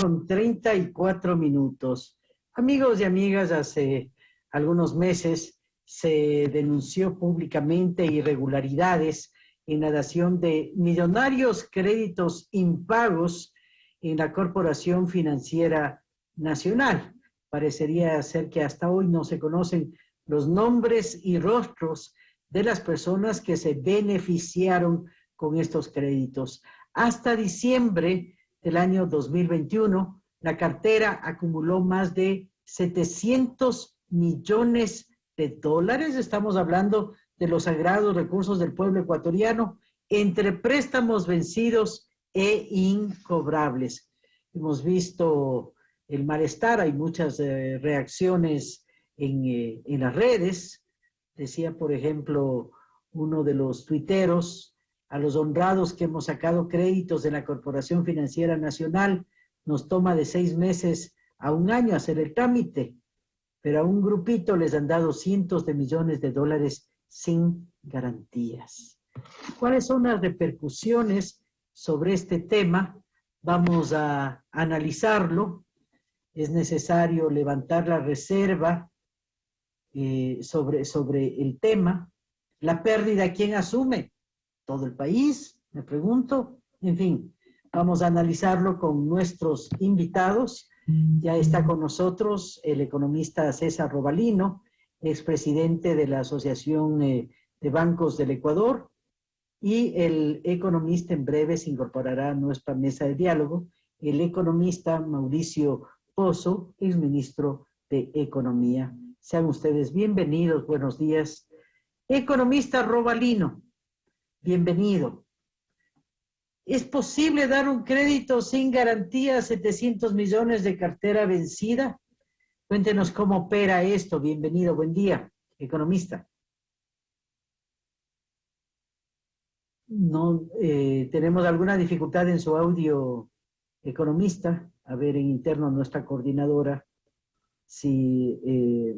con 34 minutos. Amigos y amigas, hace algunos meses se denunció públicamente irregularidades en la dación de millonarios créditos impagos en la Corporación Financiera Nacional. Parecería ser que hasta hoy no se conocen los nombres y rostros de las personas que se beneficiaron con estos créditos. Hasta diciembre del año 2021, la cartera acumuló más de 700 millones de dólares. Estamos hablando de los sagrados recursos del pueblo ecuatoriano entre préstamos vencidos e incobrables. Hemos visto el malestar, hay muchas eh, reacciones en, eh, en las redes. Decía, por ejemplo, uno de los tuiteros, a los honrados que hemos sacado créditos de la Corporación Financiera Nacional, nos toma de seis meses a un año hacer el trámite, pero a un grupito les han dado cientos de millones de dólares sin garantías. ¿Cuáles son las repercusiones sobre este tema? Vamos a analizarlo. Es necesario levantar la reserva eh, sobre, sobre el tema. La pérdida, ¿quién asume? Todo el país, me pregunto. En fin, vamos a analizarlo con nuestros invitados. Ya está con nosotros el economista César Robalino, expresidente de la Asociación eh, de Bancos del Ecuador, y el economista en breve se incorporará a nuestra mesa de diálogo, el economista Mauricio Pozo, exministro de Economía. Sean ustedes bienvenidos, buenos días. Economista Robalino, bienvenido. ¿Es posible dar un crédito sin garantía a 700 millones de cartera vencida? Cuéntenos cómo opera esto. Bienvenido, buen día, economista. No, eh, tenemos alguna dificultad en su audio, economista. A ver, en interno nuestra coordinadora, si eh,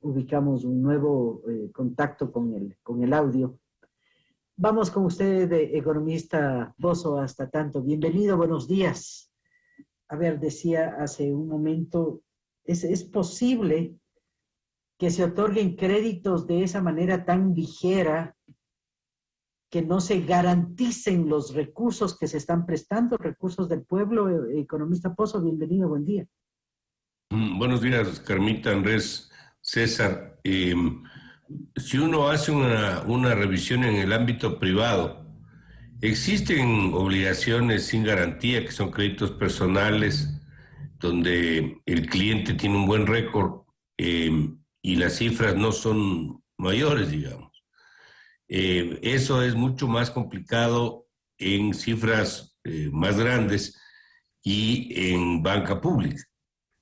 ubicamos un nuevo eh, contacto con el, con el audio. Vamos con usted, economista Bozo, hasta tanto. Bienvenido, buenos días. A ver, decía hace un momento, ¿es, ¿es posible que se otorguen créditos de esa manera tan ligera que no se garanticen los recursos que se están prestando, recursos del pueblo? Economista Pozo, bienvenido, buen día. Mm, buenos días, Carmita, Andrés, César. Eh, si uno hace una, revisión en el ámbito privado, existen obligaciones sin garantía, que son créditos personales, donde el cliente tiene un buen récord eh, y las cifras no son mayores, digamos. Eh, eso es mucho más complicado en cifras eh, más grandes y en banca pública.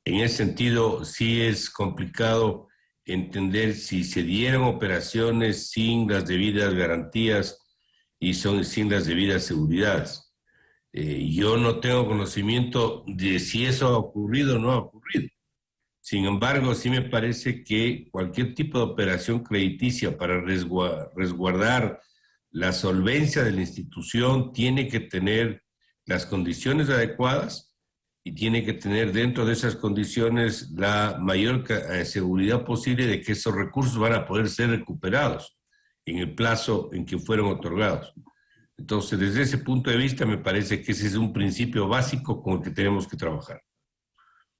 En ese sentido, sí es complicado entender si se dieron operaciones sin las debidas garantías y son, sin las debidas seguridades. Eh, yo no tengo conocimiento de si eso ha ocurrido o no ha ocurrido. Sin embargo, sí me parece que cualquier tipo de operación crediticia para resguardar la solvencia de la institución tiene que tener las condiciones adecuadas y tiene que tener dentro de esas condiciones la mayor eh, seguridad posible de que esos recursos van a poder ser recuperados en el plazo en que fueron otorgados. Entonces, desde ese punto de vista, me parece que ese es un principio básico con el que tenemos que trabajar.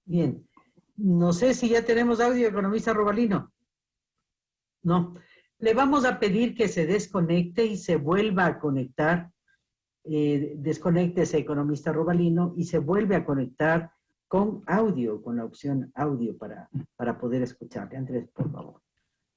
Bien. No sé si ya tenemos audio, economista Robalino. No. Le vamos a pedir que se desconecte y se vuelva a conectar eh, desconecte ese economista Robalino y se vuelve a conectar con audio, con la opción audio para, para poder escucharle. Andrés, por favor.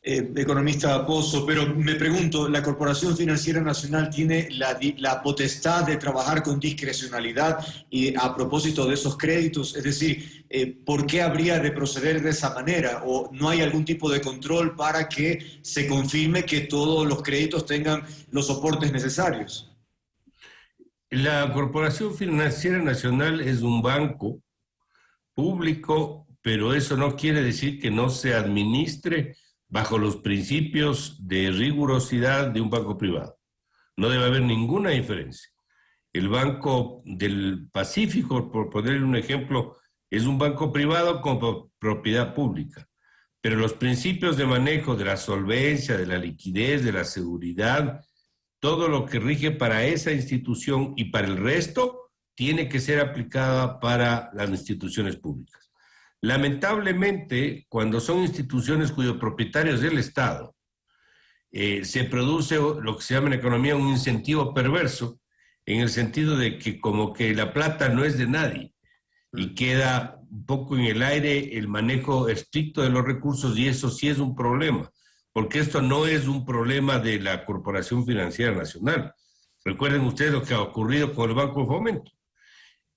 Eh, economista Pozo, pero me pregunto, ¿la Corporación Financiera Nacional tiene la, la, potestad de trabajar con discrecionalidad y a propósito de esos créditos? Es decir, eh, ¿por qué habría de proceder de esa manera? ¿O no hay algún tipo de control para que se confirme que todos los créditos tengan los soportes necesarios? La Corporación Financiera Nacional es un banco público, pero eso no quiere decir que no se administre bajo los principios de rigurosidad de un banco privado. No debe haber ninguna diferencia. El Banco del Pacífico, por poner un ejemplo, es un banco privado con propiedad pública. Pero los principios de manejo de la solvencia, de la liquidez, de la seguridad, todo lo que rige para esa institución y para el resto, tiene que ser aplicada para las instituciones públicas. Lamentablemente, cuando son instituciones cuyos propietarios es el Estado, eh, se produce lo que se llama en economía un incentivo perverso, en el sentido de que como que la plata no es de nadie y mm. queda un poco en el aire el manejo estricto de los recursos y eso sí es un problema, porque esto no es un problema de la Corporación Financiera Nacional. Recuerden ustedes lo que ha ocurrido con el Banco de Fomento,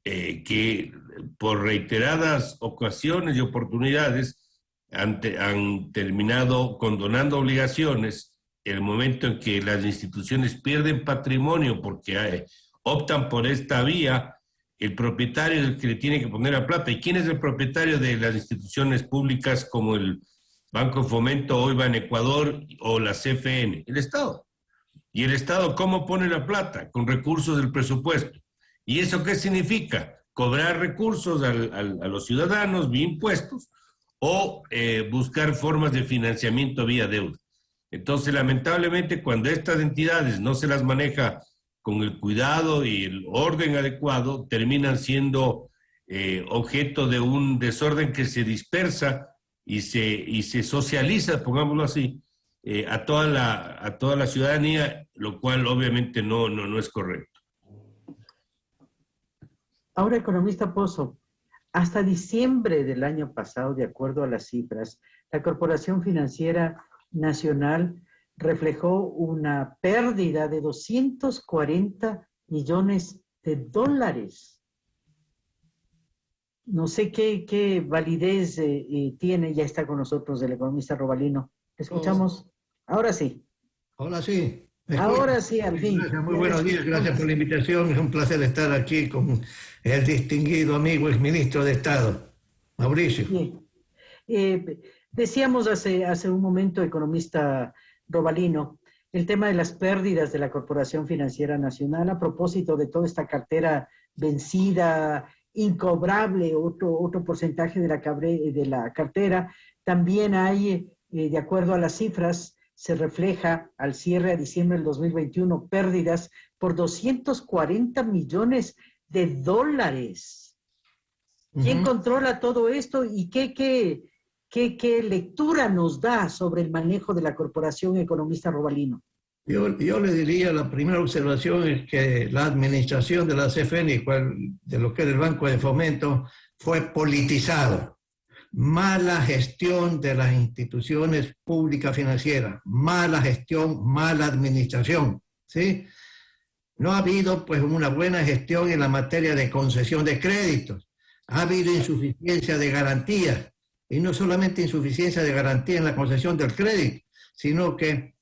eh, que por reiteradas ocasiones y oportunidades han, terminado condonando obligaciones el momento en que las instituciones pierden patrimonio porque eh, optan por esta vía, el propietario es el que le tiene que poner la plata. ¿Y quién es el propietario de las instituciones públicas como el Banco Fomento hoy va en Ecuador o la CFN? El Estado. ¿Y el Estado cómo pone la plata? Con recursos del presupuesto. ¿Y eso qué significa? Cobrar recursos a los ciudadanos vía impuestos o eh, buscar formas de financiamiento vía deuda. Entonces, lamentablemente, cuando estas entidades no se las maneja con el cuidado y el orden adecuado, terminan siendo eh, objeto de un desorden que se dispersa y se, y se socializa, pongámoslo así, eh, a, toda la, a toda la ciudadanía, lo cual obviamente no, no, no es correcto. Ahora, economista Pozo, hasta diciembre del año pasado, de acuerdo a las cifras, la Corporación Financiera Nacional reflejó una pérdida de 240 millones de dólares. No sé qué, validez eh, eh, tiene, ya está con nosotros el economista Robalino. ¿Escuchamos? Ahora sí. Ahora sí. Ahora sí, al fin. Muy buenos días, gracias por la invitación. Es un placer estar aquí con el distinguido amigo ministro de Estado, Mauricio. Eh, decíamos hace, hace un momento, economista Robalino, el tema de las pérdidas de la Corporación Financiera Nacional a propósito de toda esta cartera vencida, incobrable, otro, otro porcentaje de la, de la cartera. También hay, eh, de acuerdo a las cifras, se refleja al cierre a diciembre del 2021 pérdidas por 240 millones de dólares. ¿Quién controla todo esto y qué, qué, ¿Qué, lectura nos da sobre el manejo de la corporación economista Robalino? Yo, le diría, la primera observación es que la administración de la CFN, de lo que era el Banco de Fomento, fue politizado. Mala gestión de las instituciones públicas financieras, mala gestión, mala administración, ¿sí? No ha habido pues una buena gestión en la materia de concesión de créditos, ha habido insuficiencia de garantías, y no solamente insuficiencia de garantía en la concesión del crédito, sino que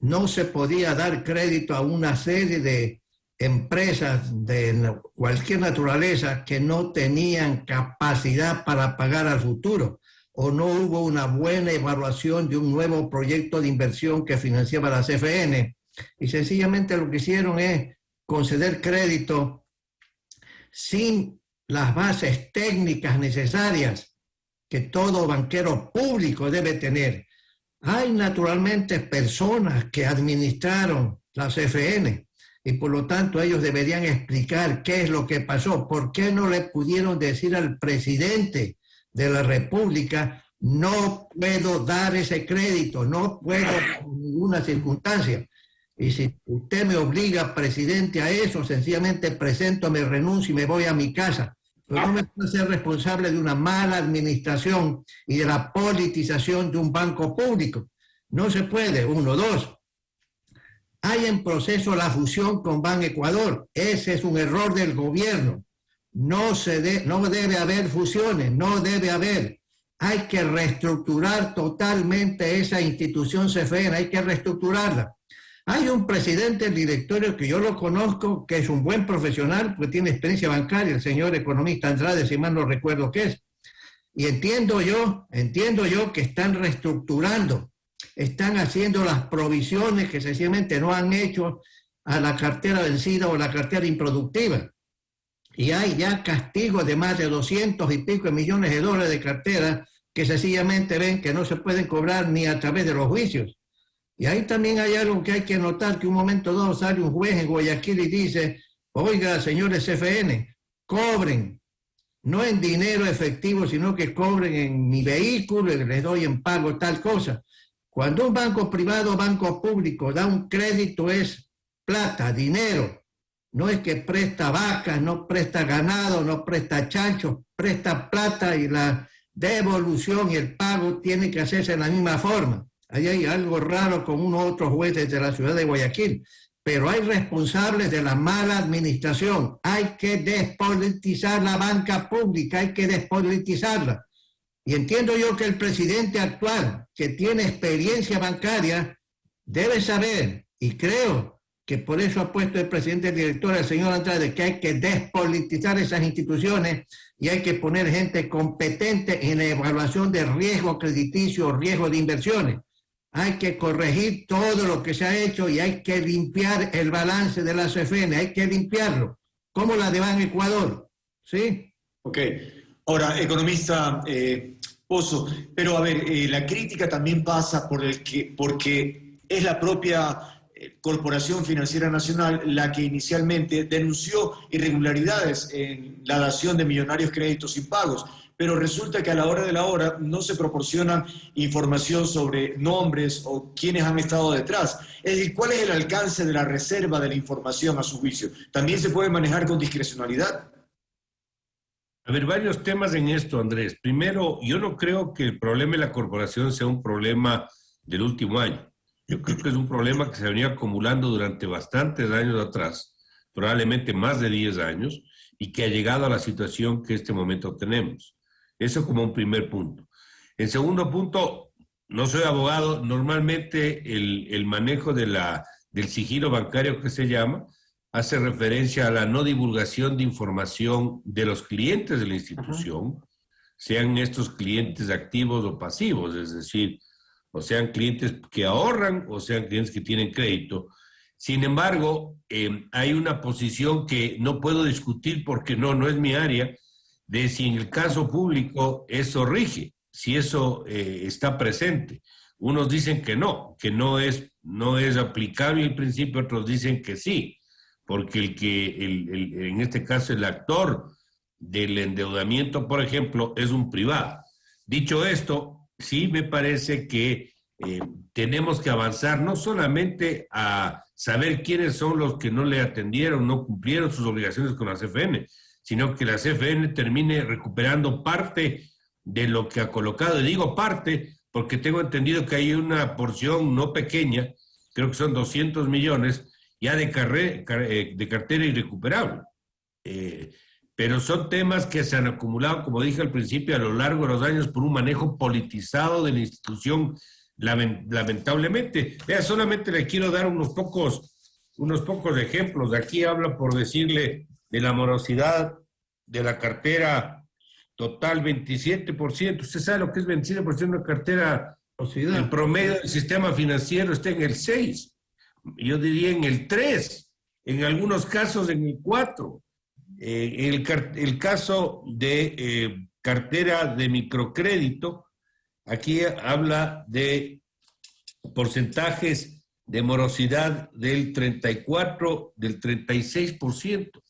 no se podía dar crédito a una serie de empresas de cualquier naturaleza que no tenían capacidad para pagar al futuro o no hubo una buena evaluación de un nuevo proyecto de inversión que financiaba la CFN y sencillamente lo que hicieron es conceder crédito sin las bases técnicas necesarias que todo banquero público debe tener. Hay naturalmente personas que administraron la CFN y por lo tanto ellos deberían explicar qué es lo que pasó, por qué no le pudieron decir al presidente de la República, no puedo dar ese crédito, no puedo en ninguna circunstancia. Y si usted me obliga, presidente, a eso, sencillamente presento mi renuncia y me voy a mi casa no me puedo ser responsable de una mala administración y de la politización de un banco público. No se puede. Uno, dos. Hay en proceso la fusión con Ban Ecuador. Ese es un error del gobierno. No, se no debe haber fusiones, no debe haber. Hay que reestructurar totalmente esa institución CFN, hay que reestructurarla. Hay un presidente del directorio que yo lo conozco, que es un buen profesional, porque tiene experiencia bancaria, el señor economista Andrade, si mal no recuerdo qué es. Y entiendo yo, entiendo yo que están reestructurando, están haciendo las provisiones que sencillamente no han hecho a la cartera vencida o la cartera improductiva. Y hay ya castigos de más de 200 y pico millones de dólares de cartera que sencillamente ven que no se pueden cobrar ni a través de los juicios. Y ahí también hay algo que hay que notar, que un momento dado sale un juez en Guayaquil y dice, oiga, señores CFN, cobren, no en dinero efectivo, sino que cobren en mi vehículo, y les doy en pago tal cosa. Cuando un banco privado o banco público da un crédito es plata, dinero. No es que presta vacas, no presta ganado, no presta chancho, presta plata y la devolución y el pago tiene que hacerse en la misma forma. Ahí hay algo raro con unos otros jueces de la ciudad de Guayaquil pero hay responsables de la mala administración. Hay que despolitizar la banca pública, hay que despolitizarla. Y entiendo yo que el presidente actual, que tiene experiencia bancaria, debe saber, y creo que por eso ha puesto el presidente director, el señor Andrade, que hay que despolitizar esas instituciones y hay que poner gente competente en la evaluación de riesgo crediticio, riesgo de inversiones hay que corregir todo lo que se ha hecho y hay que limpiar el balance de la CFN, hay que limpiarlo, como la de Ban Ecuador. ¿Sí? Ok. Ahora, economista eh, Pozo, pero a ver, eh, la crítica también pasa por el que, porque es la propia eh, Corporación Financiera Nacional la que inicialmente denunció irregularidades en la dación de millonarios créditos impagos pero resulta que a la hora de la hora no se proporciona información sobre nombres o quiénes han estado detrás. Es decir, ¿cuál es el alcance de la reserva de la información a su juicio? ¿También se puede manejar con discrecionalidad? A ver, varios temas en esto, Andrés. Primero, yo no creo que el problema de la corporación sea un problema del último año. Yo creo que es un problema que se venía acumulando durante bastantes años atrás, probablemente más de 10 años, y que ha llegado a la situación que en este momento tenemos. Eso como un primer punto. En segundo punto, no soy abogado, normalmente el, manejo de la, del sigilo bancario que se llama hace referencia a la no divulgación de información de los clientes de la institución, sean estos clientes activos o pasivos, es decir, o sean clientes que ahorran o sean clientes que tienen crédito. Sin embargo, eh, hay una posición que no puedo discutir porque no, no es mi área, de si en el caso público eso rige, si eso eh, está presente. Unos dicen que no, que no es, no es aplicable el principio, otros dicen que sí, porque el que, el, en este caso, el actor del endeudamiento, por ejemplo, es un privado. Dicho esto, sí me parece que eh, tenemos que avanzar no solamente a saber quiénes son los que no le atendieron, no cumplieron sus obligaciones con la CFN, sino que la CFN termine recuperando parte de lo que ha colocado. Y digo parte porque tengo entendido que hay una porción no pequeña, creo que son 200 millones, ya de, eh, de cartera irrecuperable. Eh, pero son temas que se han acumulado, como dije al principio, a lo largo de los años por un manejo politizado de la institución, lamentablemente. Vea, solamente le quiero dar unos pocos, unos pocos ejemplos. Aquí habla por decirle de la morosidad de la cartera total 27%. Usted sabe lo que es 27% de una cartera. El promedio del sistema financiero está en el 6. Yo diría en el 3. En algunos casos en el 4. Eh, el, el, caso de eh, cartera de microcrédito, aquí habla de porcentajes de morosidad del 34, del 36%.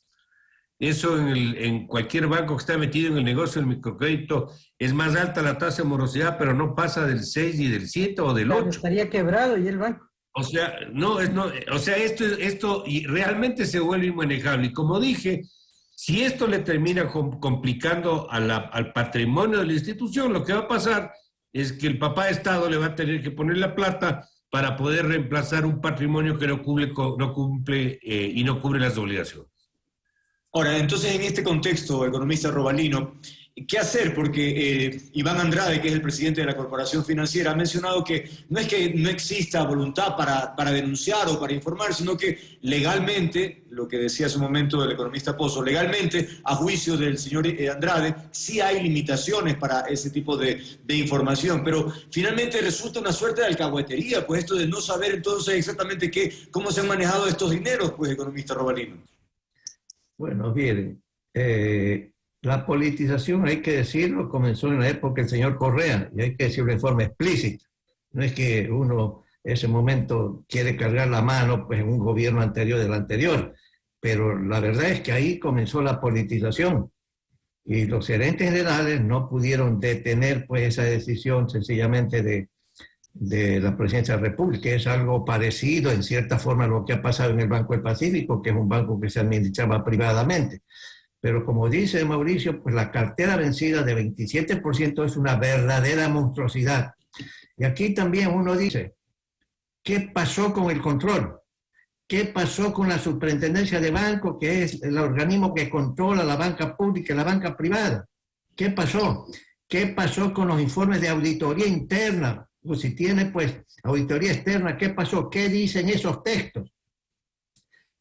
Eso en, cualquier banco que está metido en el negocio del microcrédito es más alta la tasa de morosidad, pero no pasa del 6 y del 7 o del 8. estaría quebrado y el banco. O sea, no, es, no, o sea, esto, esto realmente se vuelve inmanejable. Y como dije, si esto le termina complicando al patrimonio de la institución, lo que va a pasar es que el papá Estado le va a tener que poner la plata para poder reemplazar un patrimonio que no cumple, no cumple eh, y no cubre las obligaciones. Ahora, entonces en este contexto, economista Robalino, ¿Qué hacer? Porque eh, Iván Andrade, que es el presidente de la Corporación Financiera, ha mencionado que no es que no exista voluntad para, para denunciar o para informar, sino que legalmente, lo que decía hace un momento el economista Pozo, legalmente, a juicio del señor eh, Andrade, sí hay limitaciones para ese tipo de, de información, pero finalmente resulta una suerte de alcahuetería, pues esto de no saber entonces exactamente qué, cómo se han manejado estos dineros, pues economista Robalino. Bueno, miren, eh, la politización, hay que decirlo, comenzó en la época del señor Correa, y hay que decirlo de forma explícita. No es que uno en ese momento quiere cargar la mano pues, en un gobierno anterior del anterior, pero la verdad es que ahí comenzó la politización. Y los gerentes generales no pudieron detener pues, esa decisión sencillamente de, de la presidencia de la República. Es algo parecido en cierta forma a lo que ha pasado en el Banco del Pacífico, que es un banco que se administraba privadamente. Pero como dice Mauricio, pues la cartera vencida de 27% es una verdadera monstruosidad. Y aquí también uno dice, ¿qué pasó con el control? ¿Qué pasó con la superintendencia de banco, que es el organismo que controla la banca pública y la banca privada? ¿Qué pasó? ¿Qué pasó con los informes de auditoría interna? O si tiene, pues, auditoría externa, ¿qué pasó? ¿Qué dicen esos textos?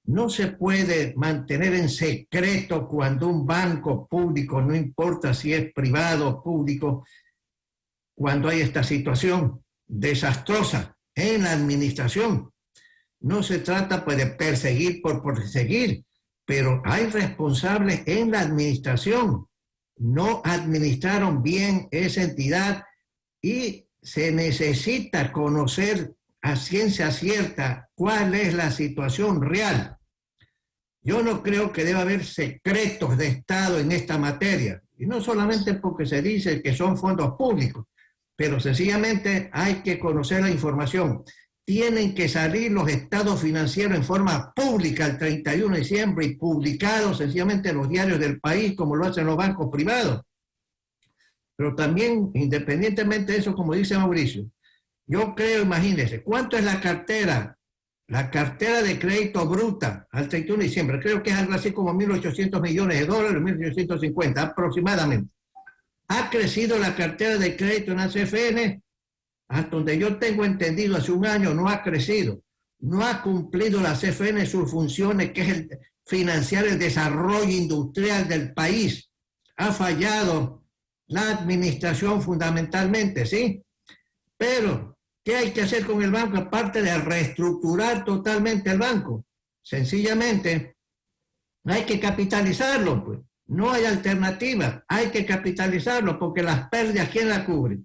No se puede mantener en secreto cuando un banco público, no importa si es privado o público, cuando hay esta situación desastrosa en la administración. No se trata pues, de perseguir por perseguir, pero hay responsables en la administración. No administraron bien esa entidad y se necesita conocer a ciencia cierta cuál es la situación real. Yo no creo que deba haber secretos de Estado en esta materia, y no solamente porque se dice que son fondos públicos, pero sencillamente hay que conocer la información. Tienen que salir los estados financieros en forma pública el 31 de diciembre y publicados sencillamente en los diarios del país, como lo hacen los bancos privados. Pero también, independientemente de eso, como dice Mauricio, yo creo, imagínense, ¿cuánto es la cartera la cartera de crédito bruta al 31 de diciembre, creo que es algo así como 1.800 millones de dólares, 1.850 aproximadamente. Ha crecido la cartera de crédito en la CFN, hasta donde yo tengo entendido hace un año no ha crecido. No ha cumplido la CFN sus funciones, que es el, financiar el desarrollo industrial del país. Ha fallado la administración fundamentalmente, ¿sí? Pero ¿Qué hay que hacer con el banco aparte de reestructurar totalmente el banco? Sencillamente, hay que capitalizarlo, pues. No hay alternativa, hay que capitalizarlo porque las pérdidas, ¿quién las cubre?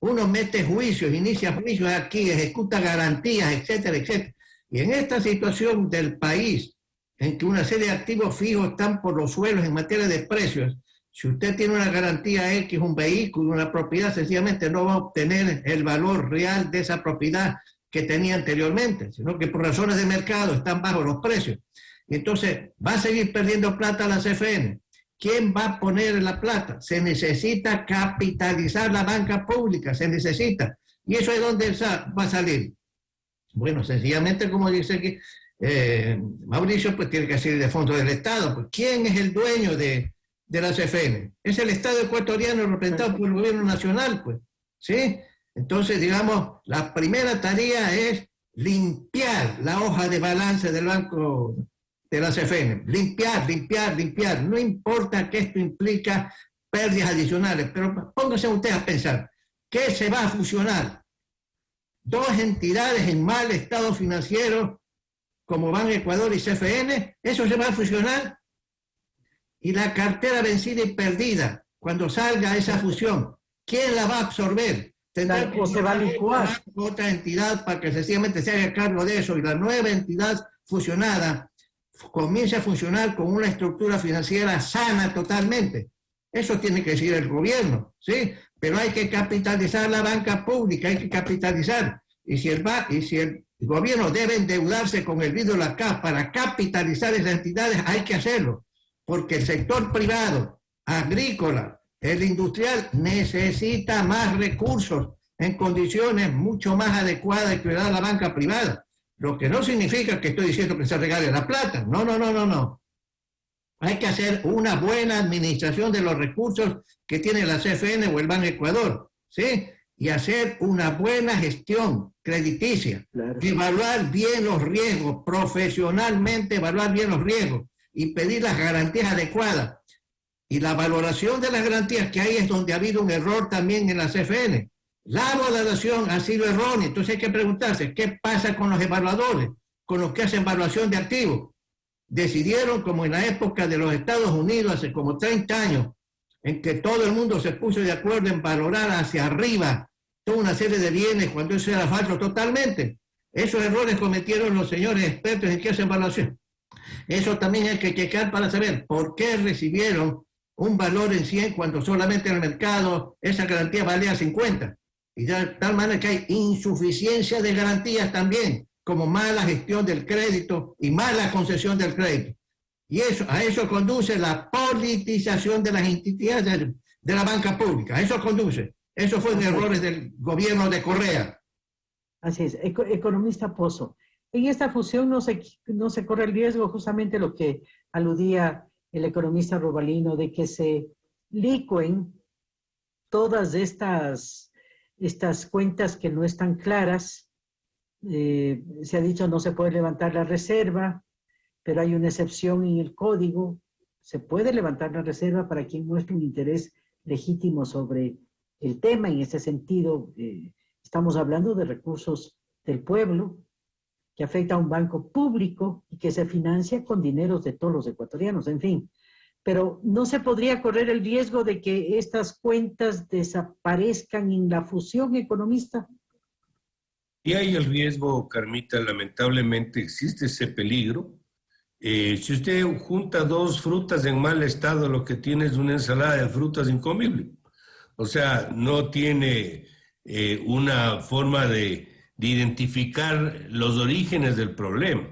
Uno mete juicios, inicia juicios aquí, ejecuta garantías, etcétera, etcétera. Y en esta situación del país, en que una serie de activos fijos están por los suelos en materia de precios, si usted tiene una garantía X, un vehículo, una propiedad, sencillamente no va a obtener el valor real de esa propiedad que tenía anteriormente, sino que por razones de mercado están bajo los precios. Entonces va a seguir perdiendo plata la CFN. ¿Quién va a poner la plata? Se necesita capitalizar la banca pública, se necesita. ¿Y eso es donde va a salir? Bueno, sencillamente, como dice aquí eh, Mauricio, pues tiene que salir de fondo del Estado. ¿Quién es el dueño de, de la CFN. Es el Estado ecuatoriano representado por el gobierno nacional, pues. ¿Sí? Entonces, digamos, la primera tarea es limpiar la hoja de balance del banco de la CFN. Limpiar, limpiar, limpiar. No importa que esto implica pérdidas adicionales, pero pónganse ustedes a pensar, ¿qué se va a fusionar? Dos entidades en mal estado financiero como Ban Ecuador y CFN, ¿eso se va a fusionar? Y la cartera vencida y perdida, cuando salga esa fusión, ¿quién la va a absorber? Tendrá que se va a licuar. otra entidad para que sencillamente se haga cargo de eso y la nueva entidad fusionada comience a funcionar con una estructura financiera sana totalmente. Eso tiene que decir el gobierno, ¿sí? Pero hay que capitalizar la banca pública, hay que capitalizar. Y si el, y si el gobierno debe endeudarse con el vidrio de la CAF para capitalizar esas entidades, hay que hacerlo porque el sector privado, agrícola, el industrial, necesita más recursos en condiciones mucho más adecuadas que da la banca privada. Lo que no significa que estoy diciendo que se regale la plata. No, no, no, no, no. Hay que hacer una buena administración de los recursos que tiene la CFN o el Banco Ecuador, ¿sí? Y hacer una buena gestión crediticia. Evaluar bien los riesgos, profesionalmente evaluar bien los riesgos y pedir las garantías adecuadas. Y la valoración de las garantías, que ahí es donde ha habido un error también en la CFN. La valoración ha sido errónea, entonces hay que preguntarse, ¿qué pasa con los evaluadores, con los que hacen evaluación de activos? Decidieron, como en la época de los Estados Unidos, hace como 30 años, en que todo el mundo se puso de acuerdo en valorar hacia arriba toda una serie de bienes cuando eso era falso totalmente. Esos errores cometieron los señores expertos en que hacen evaluación. Eso también hay que checar para saber por qué recibieron un valor en 100 cuando solamente en el mercado esa garantía valía 50. Y de tal manera que hay insuficiencia de garantías también, como mala gestión del crédito y mala concesión del crédito. Y eso, a eso conduce la politización de las entidades de, la banca pública. A eso conduce. Eso fue un errores del gobierno de Correa. Así es. economista Pozo. En esta fusión no se, no se corre el riesgo, justamente lo que aludía el economista Robalino, de que se licuen todas estas estas cuentas que no están claras. Eh, se ha dicho no se puede levantar la reserva, pero hay una excepción en el código. Se puede levantar la reserva para quien muestre un interés legítimo sobre el tema. En ese sentido, eh, estamos hablando de recursos del pueblo que afecta a un banco público y que se financia con dineros de todos los ecuatorianos. En fin, pero no se podría correr el riesgo de que estas cuentas desaparezcan en la fusión economista. Y hay el riesgo, Carmita, lamentablemente existe ese peligro. Eh, si usted junta dos frutas en mal estado, lo que tiene es una ensalada de frutas incomible. O sea, no tiene eh, una forma de identificar los orígenes del problema.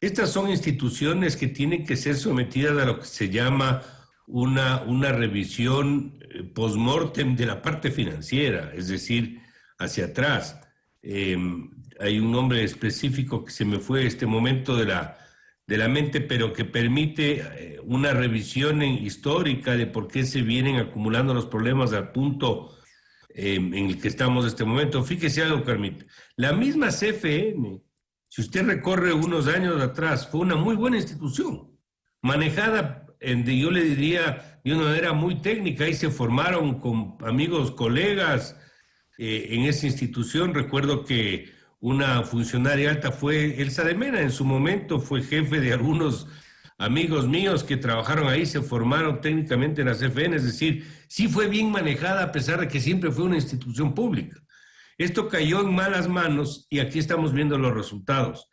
Estas son instituciones que tienen que ser sometidas a lo que se llama una, una revisión eh, post-mortem de la parte financiera, es decir, hacia atrás. Em, hay un nombre específico que se me fue este momento de la, de la mente, pero que permite eh, una revisión histórica de por qué se vienen acumulando los problemas al punto em, en el que estamos en este momento. Fíjese algo, Carmita. La misma CFN si usted recorre unos años atrás, fue una muy buena institución, manejada, en, yo le diría, de una manera muy técnica, y se formaron con amigos, colegas eh, en esa institución. Recuerdo que una funcionaria alta fue Elsa de Mena, en su momento fue jefe de algunos amigos míos que trabajaron ahí, se formaron técnicamente en la CFN, es decir, sí fue bien manejada a pesar de que siempre fue una institución pública. Esto cayó en malas manos y aquí estamos viendo los resultados.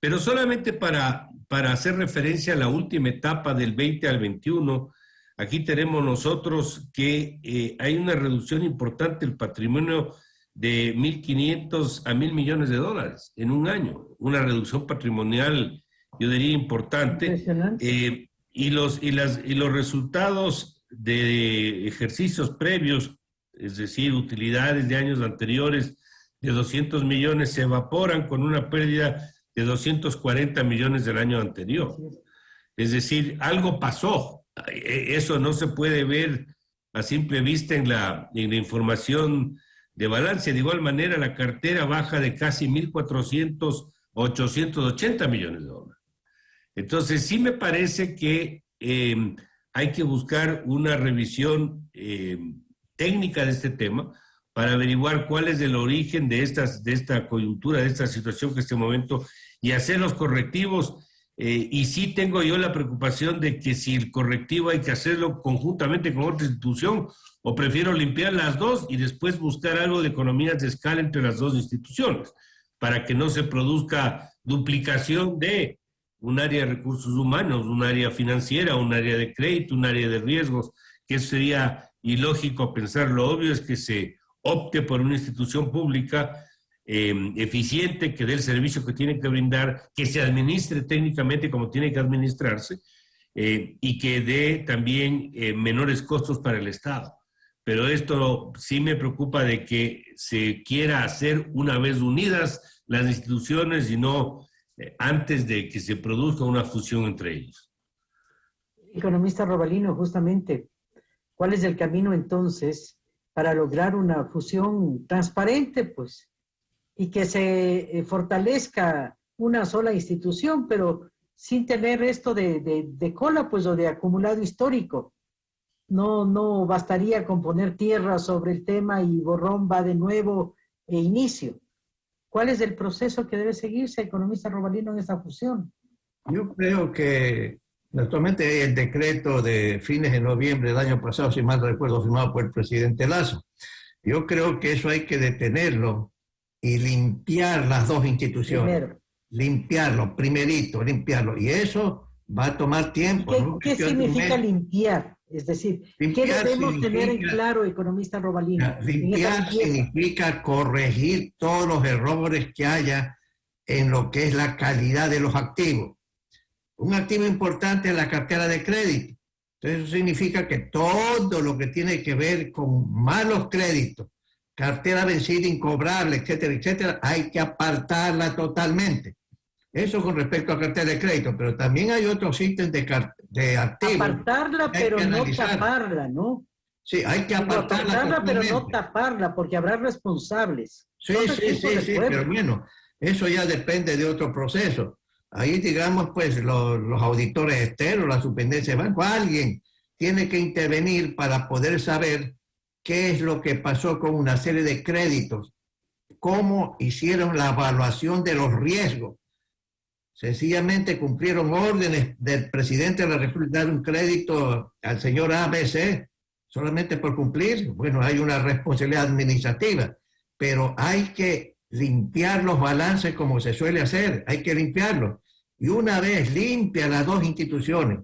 Pero solamente para, para hacer referencia a la última etapa del 20 al 21, aquí tenemos nosotros que eh, hay una reducción importante del patrimonio de 1.500 a 1.000 millones de dólares en un año, una reducción patrimonial, yo diría, importante. Eh, y, los, y, las, y los resultados de ejercicios previos es decir, utilidades de años anteriores de 200 millones se evaporan con una pérdida de 240 millones del año anterior. Es decir, algo pasó. E, eso no se puede ver a simple vista en la, en la información de balance. De igual manera, la cartera baja de casi 1.400 880 millones de dólares. Entonces, sí me parece que eh, hay que buscar una revisión eh, técnica de este tema para averiguar cuál es el origen de, estas, de esta coyuntura, de esta situación que en este momento, y hacer los correctivos. Eh, y sí tengo yo la preocupación de que si el correctivo hay que hacerlo conjuntamente con otra institución, o prefiero limpiar las dos y después buscar algo de economías de escala entre las dos instituciones, para que no se produzca duplicación de un área de recursos humanos, un área financiera, un área de crédito, un área de riesgos, que sería y lógico pensar, lo obvio es que se opte por una institución pública em, eficiente, que dé el servicio que tiene que brindar, que se administre técnicamente como tiene que administrarse eh, y que dé también eh, menores costos para el Estado. Pero esto sí me preocupa de que se quiera hacer una vez unidas las instituciones y no eh, antes de que se produzca una fusión entre ellos. Economista Robalino, justamente, ¿cuál es el camino entonces para lograr una fusión transparente, pues, y que se eh, fortalezca una sola institución, pero sin tener esto de, cola, pues, o de acumulado histórico? No, no bastaría con poner tierra sobre el tema y borrón va de nuevo e inicio. ¿Cuál es el proceso que debe seguirse, economista Robalino, en esta fusión? Yo creo que actualmente el decreto de fines de noviembre del año pasado, si mal recuerdo, firmado por el presidente Lazo. Yo creo que eso hay que detenerlo y limpiar las dos instituciones. Limpiarlo, primerito, limpiarlo. Y eso va a tomar tiempo. ¿Qué, significa limpiar? Es decir, ¿qué debemos tener en claro, economista Robalino? Limpiar significa corregir todos los errores que haya en lo que es la calidad de los activos. Un activo importante es la cartera de crédito. Entonces eso significa que todo lo que tiene que ver con malos créditos, cartera vencida, incobrable, etcétera, etcétera, hay que apartarla totalmente. Eso con respecto a cartera de crédito, pero también hay otros ítems de, de activos. Apartarla, pero no taparla, ¿no? Sí, hay que apartarla. Apartarla, pero no taparla, porque habrá responsables. Sí, sí, sí, sí, pero bueno, eso ya depende de otro proceso. Ahí, digamos, pues los, los auditores externos, la superintendencia de banco, alguien tiene que intervenir para poder saber qué es lo que pasó con una serie de créditos, cómo hicieron la evaluación de los riesgos sencillamente cumplieron órdenes del presidente de la República dar un crédito al señor ABC solamente por cumplir. Bueno, hay una responsabilidad administrativa, pero hay que limpiar los balances como se suele hacer, hay que limpiarlos. Y una vez limpia las dos instituciones,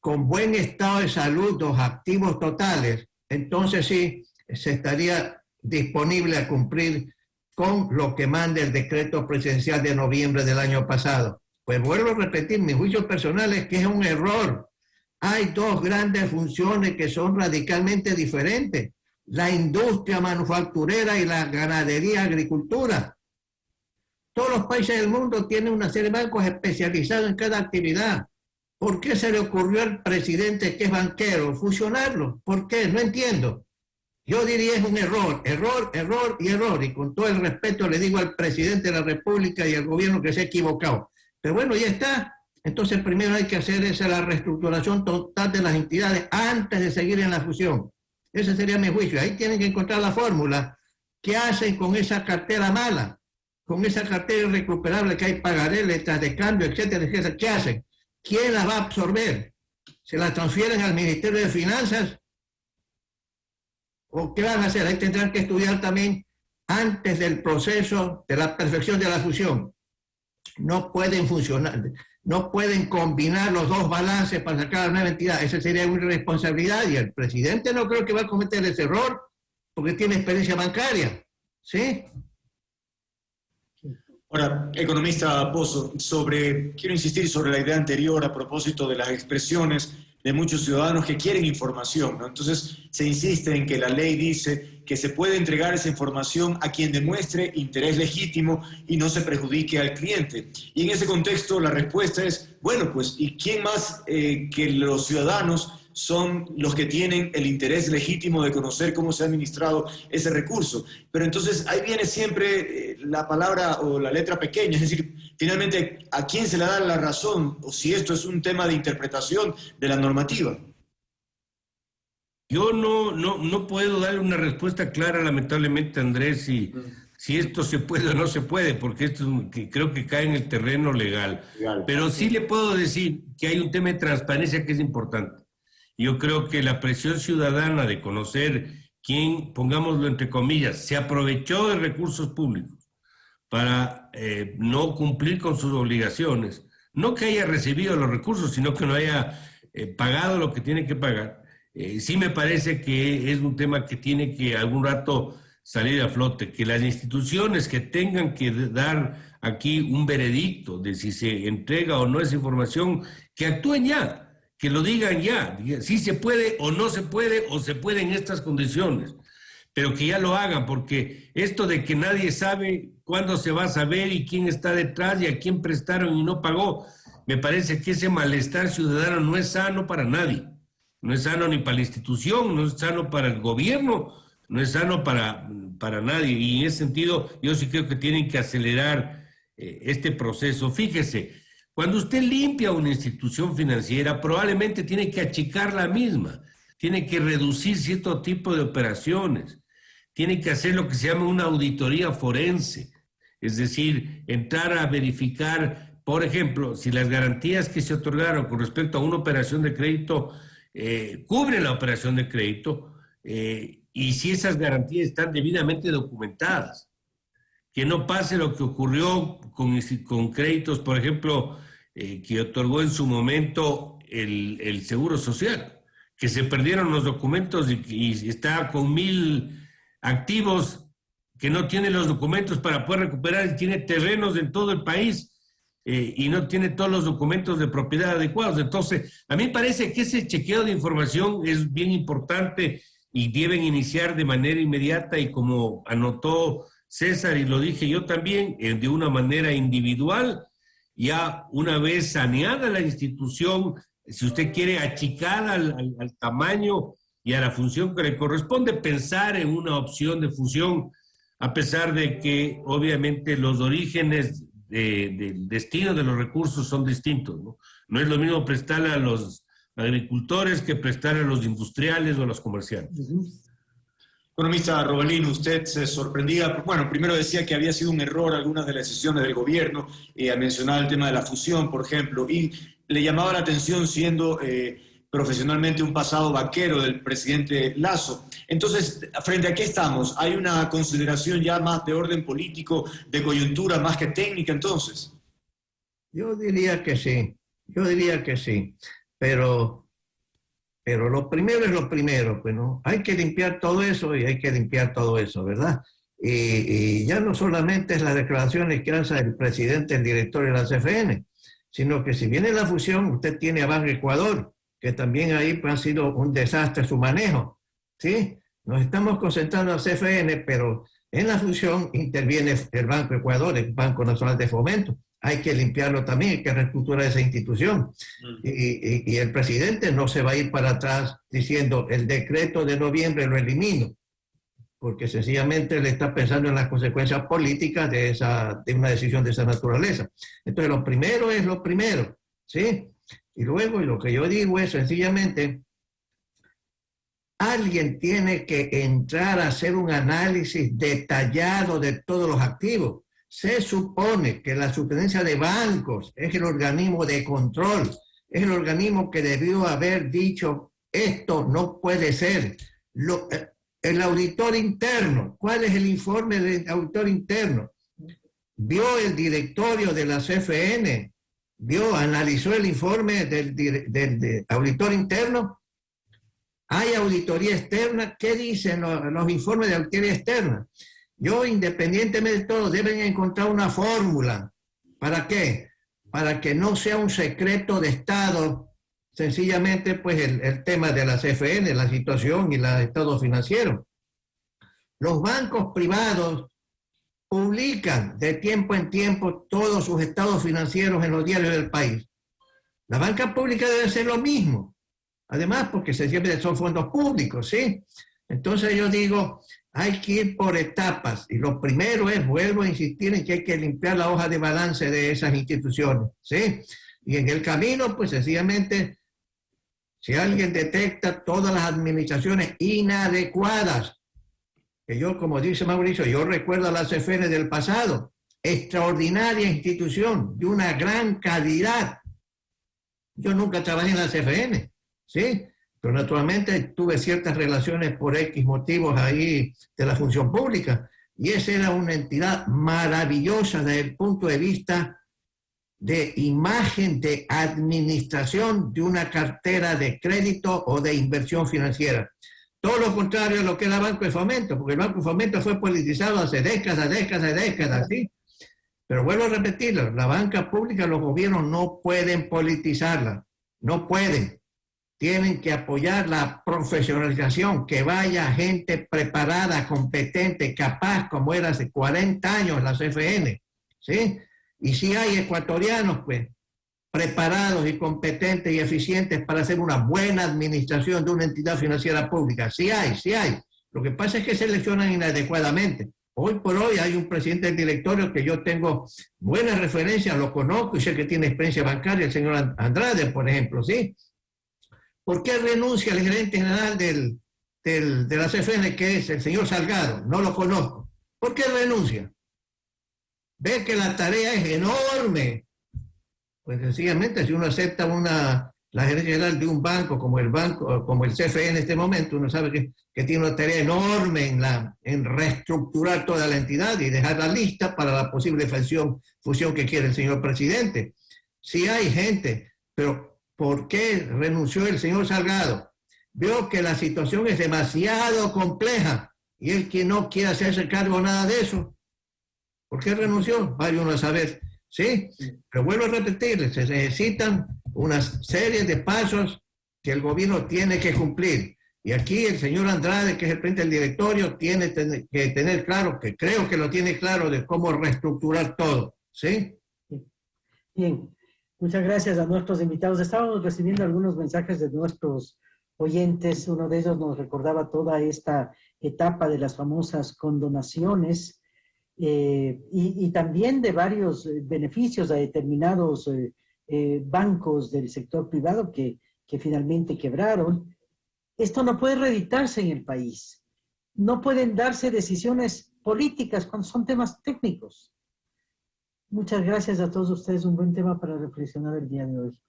con buen estado de salud, los activos totales, entonces sí, se estaría disponible a cumplir con lo que manda el decreto presidencial de noviembre del año pasado. Pues vuelvo a repetir, mi juicio personal es que es un error. Hay dos grandes funciones que son radicalmente diferentes. La industria manufacturera y la ganadería agricultura. Todos los países del mundo tienen una serie de bancos especializados en cada actividad. ¿Por qué se le ocurrió al presidente que es banquero fusionarlo? ¿Por qué? No entiendo. Yo diría es un error, error, error y error. Y con todo el respeto le digo al presidente de la República y al gobierno que se ha equivocado. Pero bueno, ya está. Entonces primero hay que hacer esa la reestructuración total de las entidades antes de seguir en la fusión. Ese sería mi juicio. Ahí tienen que encontrar la fórmula. ¿Qué hacen con esa cartera mala? Con esa cartera irrecuperable que hay pagaré, letras de cambio, etcétera, etcétera. ¿Qué hacen? ¿Quién la va a absorber? ¿Se la transfieren al Ministerio de Finanzas? ¿O qué van a hacer? Ahí tendrán que estudiar también antes del proceso de la perfección de la fusión no pueden funcionar, no pueden combinar los dos balances para sacar nueva entidad. Esa sería una irresponsabilidad y el presidente no creo que va a cometer ese error porque tiene experiencia bancaria. ¿Sí? Ahora, economista Pozo, sobre, quiero insistir sobre la idea anterior a propósito de las expresiones de muchos ciudadanos que quieren información. Entonces, se insiste en que la ley dice que se puede entregar esa información a quien demuestre interés legítimo y no se perjudique al cliente. Y en ese contexto, la respuesta es, bueno, pues, ¿y quién más eh, que los ciudadanos son los que tienen el interés legítimo de conocer cómo se ha administrado ese recurso. Pero entonces ahí viene siempre eh, la palabra o la letra pequeña, es decir, finalmente, ¿a quién se le da la razón o si esto es un tema de interpretación de la normativa? Yo no, no, no puedo darle una respuesta clara, lamentablemente, Andrés, si, si esto se puede o no se puede, porque esto creo que cae en el terreno legal. Pero sí le puedo decir que hay un tema de transparencia que es importante. Yo creo que la presión ciudadana de conocer quién, pongámoslo entre comillas, se aprovechó de recursos públicos para eh, no cumplir con sus obligaciones, no que haya recibido los recursos, sino que no haya eh, pagado lo que tiene que pagar, eh, sí me parece que es un tema que tiene que algún rato salir a flote, que las instituciones que tengan que dar aquí un veredicto de si se entrega o no esa información, que actúen ya que lo digan ya, si se puede o no se puede o se puede en estas condiciones, pero que ya lo hagan, porque esto de que nadie sabe cuándo se va a saber y quién está detrás y a quién prestaron y no pagó, me parece que ese malestar ciudadano no es sano para nadie. No es sano ni para la institución, no es sano para el gobierno, no es sano para, para nadie. Y en ese sentido, yo sí creo que tienen que acelerar eh, este proceso. Fíjese, cuando usted limpia una institución financiera, probablemente tiene que achicar la misma, tiene que reducir cierto tipo de operaciones, tiene que hacer lo que se llama una auditoría forense, es decir, entrar a verificar, por ejemplo, si las garantías que se otorgaron con respecto a una operación de crédito eh, cubren la operación de crédito eh, y si esas garantías están debidamente documentadas. Que no pase lo que ocurrió con, con créditos, por ejemplo, eh, que otorgó en su momento el, el, Seguro Social, que se perdieron los documentos y, está con mil activos que no tiene los documentos para poder recuperar y tiene terrenos en todo el país eh, y no tiene todos los documentos de propiedad adecuados. Entonces, a mí parece que ese chequeo de información es bien importante y deben iniciar de manera inmediata y como anotó César y lo dije yo también, de una manera individual ya una vez saneada la institución, si usted quiere achicar al, tamaño y a la función que le corresponde, pensar en una opción de fusión, a pesar de que obviamente los orígenes de, del destino de los recursos son distintos. ¿no? no es lo mismo prestarle a los agricultores que prestarle a los industriales o a los comerciantes. Economista Robalín, usted se sorprendía, bueno, primero decía que había sido un error algunas de las decisiones del gobierno, eh, a mencionar el tema de la fusión, por ejemplo, y le llamaba la atención siendo eh, profesionalmente un pasado vaquero del presidente Lazo. Entonces, ¿frente a qué estamos? ¿Hay una consideración ya más de orden político, de coyuntura, más que técnica entonces? Yo diría que sí, yo diría que sí, pero pero lo primero es lo primero, pues no, hay que limpiar todo eso y hay que limpiar todo eso, ¿verdad? Y, y ya no solamente es las declaraciones que hace el presidente, el director de la CFN, sino que si viene la fusión, usted tiene a Banco Ecuador, que también ahí pues, ha sido un desastre su manejo, ¿sí? Nos estamos concentrando en la CFN, pero en la fusión interviene el Banco Ecuador, el Banco Nacional de Fomento, hay que limpiarlo también, hay que reestructurar esa institución. Y, y, y, el presidente no se va a ir para atrás diciendo el decreto de noviembre lo elimino, porque sencillamente le está pensando en las consecuencias políticas de, esa, de una decisión de esa naturaleza. Entonces, lo primero es lo primero, ¿sí? Y luego, y lo que yo digo es sencillamente, alguien tiene que entrar a hacer un análisis detallado de todos los activos se supone que la superintendencia de bancos es el organismo de control, es el organismo que debió haber dicho esto no puede ser. Eh, el auditor interno, ¿cuál es el informe del auditor interno? Vio el directorio de la CFN, vio, analizó el informe del, auditor interno. Hay auditoría externa, ¿qué dicen los informes de auditoría externa? Yo, independientemente de todo, deben encontrar una fórmula. ¿Para qué? Para que no sea un secreto de Estado, sencillamente, pues, el, el tema de la CFN, la situación y el estado financiero. Los bancos privados publican de tiempo en tiempo todos sus estados financieros en los diarios del país. La banca pública debe ser lo mismo. Además, porque se siempre son fondos públicos, ¿sí? Entonces yo digo, hay que ir por etapas. Y lo primero es, vuelvo a insistir en que hay que limpiar la hoja de balance de esas instituciones. ¿sí? Y en el camino, pues sencillamente, si alguien detecta todas las administraciones inadecuadas, que yo, como dice Mauricio, yo recuerdo a la CFN del pasado, extraordinaria institución, de una gran calidad. Yo nunca trabajé en la CFN, ¿sí? Pero naturalmente tuve ciertas relaciones por X motivos ahí de la función pública. Y esa era una entidad maravillosa desde el punto de vista de imagen de administración de una cartera de crédito o de inversión financiera. Todo lo contrario a lo que era Banco de Fomento, porque el Banco de Fomento fue politizado hace décadas, décadas, décadas, ¿sí? Pero vuelvo a repetirlo, la banca pública, los gobiernos no pueden politizarla, no pueden tienen que apoyar la profesionalización, que vaya gente preparada, competente, capaz, como era hace 40 años la CFN, ¿sí? Y si hay ecuatorianos, pues, preparados y competentes y eficientes para hacer una buena administración de una entidad financiera pública. Sí hay, sí hay. Lo que pasa es que seleccionan inadecuadamente. Hoy por hoy hay un presidente del directorio que yo tengo buenas referencias, lo conozco y sé que tiene experiencia bancaria, el señor Andrade, por ejemplo, ¿sí? ¿Por qué renuncia el gerente general del, del, de la CFN, que es el señor Salgado? No lo conozco. ¿Por qué renuncia? Ve que la tarea es enorme. Pues sencillamente, si uno acepta una, la gerencia general de un banco como el banco, como el CFE en este momento, uno sabe que, que, tiene una tarea enorme en, la, en reestructurar toda la entidad y dejarla lista para la posible fusión, fusión que quiere el señor presidente. Si hay gente, pero ¿por qué renunció el señor Salgado? Vio que la situación es demasiado compleja y él que no quiere hacerse cargo nada de eso. ¿Por qué renunció? Vaya uno a saber. ¿Sí? Pero vuelvo a repetirles, se necesitan una serie de pasos que el gobierno tiene que cumplir. Y aquí el señor Andrade, que es el presidente del directorio, tiene que tener claro, que creo que lo tiene claro, de cómo reestructurar todo. ¿Sí? Bien, muchas gracias a nuestros invitados. Estábamos recibiendo algunos mensajes de nuestros oyentes. Uno de ellos nos recordaba toda esta etapa de las famosas condonaciones eh, y, también de varios beneficios a determinados eh, eh, bancos del sector privado que, que finalmente quebraron. Esto no puede reeditarse en el país. No pueden darse decisiones políticas cuando son temas técnicos. Muchas gracias a todos ustedes. Un buen tema para reflexionar el día de hoy.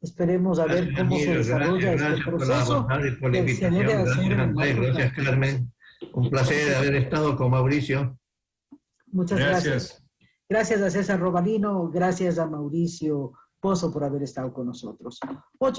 Esperemos a ver cómo se desarrolla este proceso. Por la invitación. Gracias, gracias, Carmen. Un placer haber estado con Mauricio. Muchas gracias. Gracias, gracias a César Robalino, gracias a Mauricio Pozo por haber estado con nosotros. Ocho